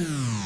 Yeah.